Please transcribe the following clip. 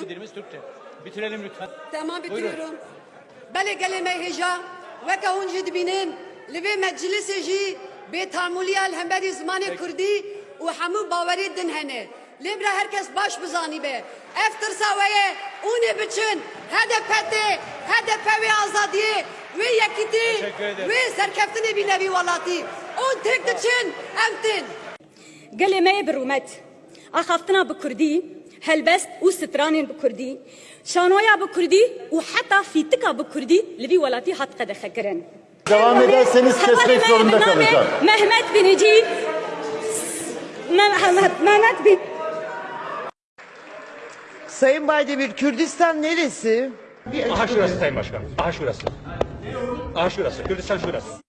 Dilimiz Türkçe. Bitirelim lütfen. Tamam bitiriyorum. Bele geleme heja ve kahun jid binin li meclisi jî bêtamûliya li hemberî zimanê Kurdî û hemû bawerê din hene. Lêbra herkes baş bizanî be. Ev tirsa we ye ûnê biçin HDP'tê HDP wê azadiyê wê yekîtî Teşekkür ederim. wê serkeftinê bînevî welatî. û stranên bi kurdî şanoya bi kurdî û heta fîtika bi kurdî li vî welatî hat qedexekirin Devam ederseniz kesmek zorunda kalacağım. Mehmet Meh- Mehmet Bin Sayın Baydemir, Kürdistan neresi? Aha şurası Sayın Başkan. Aha şurası. Aha şurası. Kürdistan şurası.